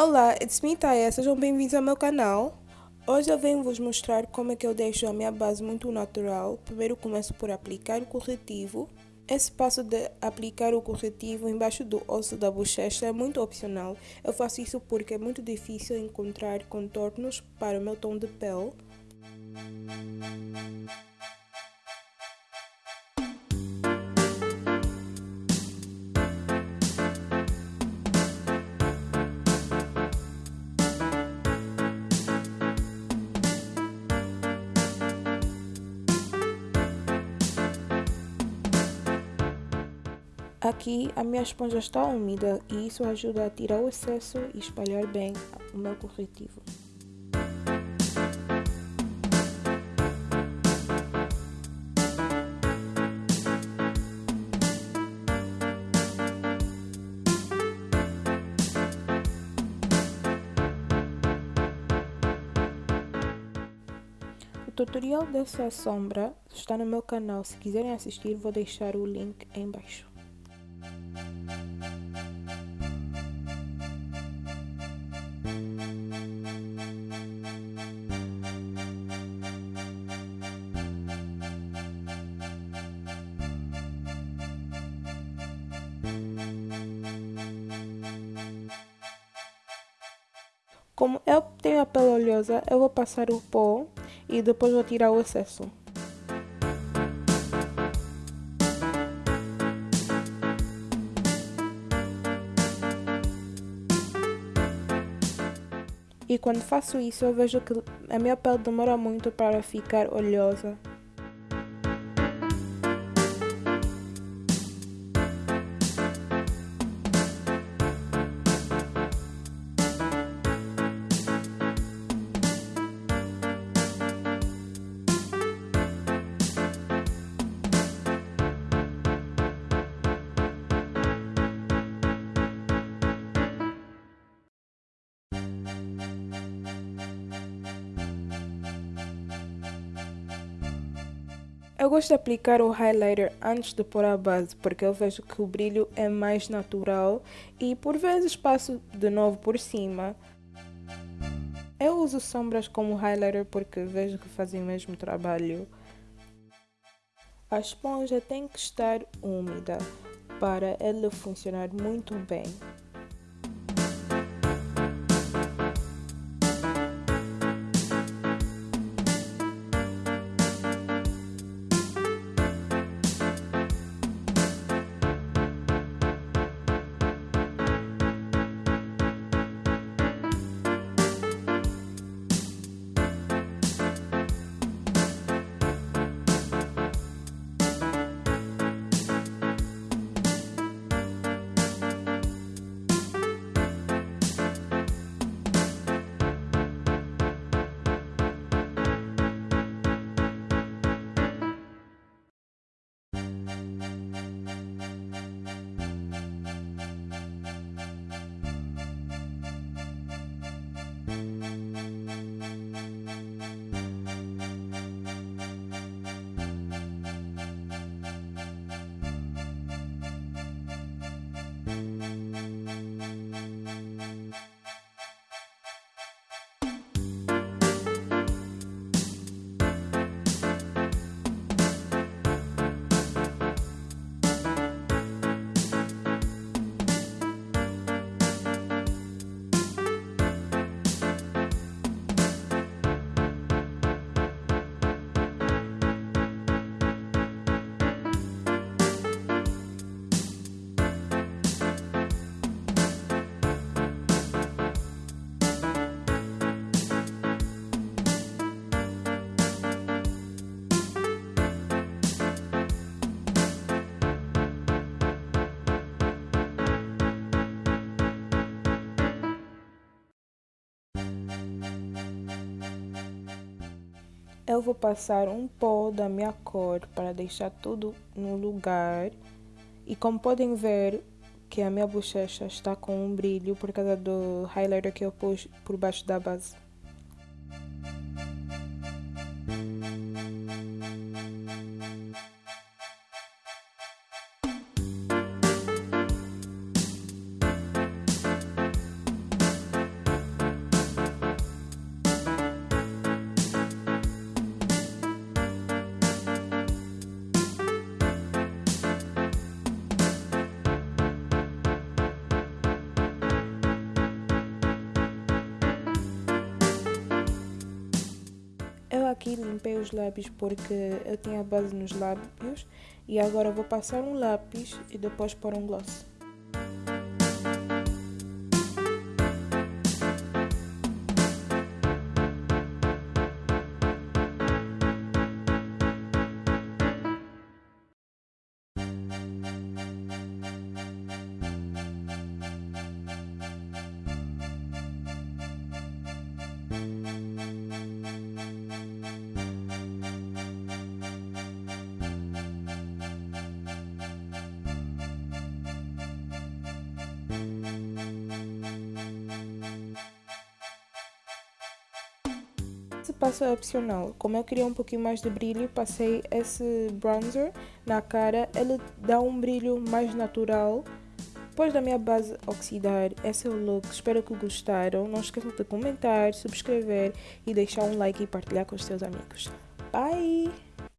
Olá, it's me Taya, sejam bem-vindos ao meu canal. Hoje eu venho vos mostrar como é que eu deixo a minha base muito natural. Primeiro começo por aplicar o corretivo. Esse passo de aplicar o corretivo embaixo do osso da bochecha é muito opcional. Eu faço isso porque é muito difícil encontrar contornos para o meu tom de pele. Aqui a minha esponja está úmida e isso ajuda a tirar o excesso e espalhar bem o meu corretivo. O tutorial dessa sombra está no meu canal, se quiserem assistir vou deixar o link em baixo. Como eu tenho a pele oleosa, eu vou passar o pó e depois vou tirar o excesso. E quando faço isso, eu vejo que a minha pele demora muito para ficar oleosa. Eu gosto de aplicar o highlighter antes de pôr a base, porque eu vejo que o brilho é mais natural e por vezes passo de novo por cima. Eu uso sombras como highlighter porque vejo que fazem o mesmo trabalho. A esponja tem que estar úmida para ela funcionar muito bem. Eu vou passar um pó da minha cor para deixar tudo no lugar. E como podem ver que a minha bochecha está com um brilho por causa do highlighter que eu pus por baixo da base. Eu aqui limpei os lábios porque eu tinha base nos lábios e agora vou passar um lápis e depois pôr um gloss. Passo é opcional. Como eu queria um pouquinho mais de brilho, passei esse bronzer na cara. Ele dá um brilho mais natural. Depois da minha base oxidar, esse é o look. Espero que gostaram. Não esqueçam de comentar, subscrever e deixar um like e partilhar com os seus amigos. Bye!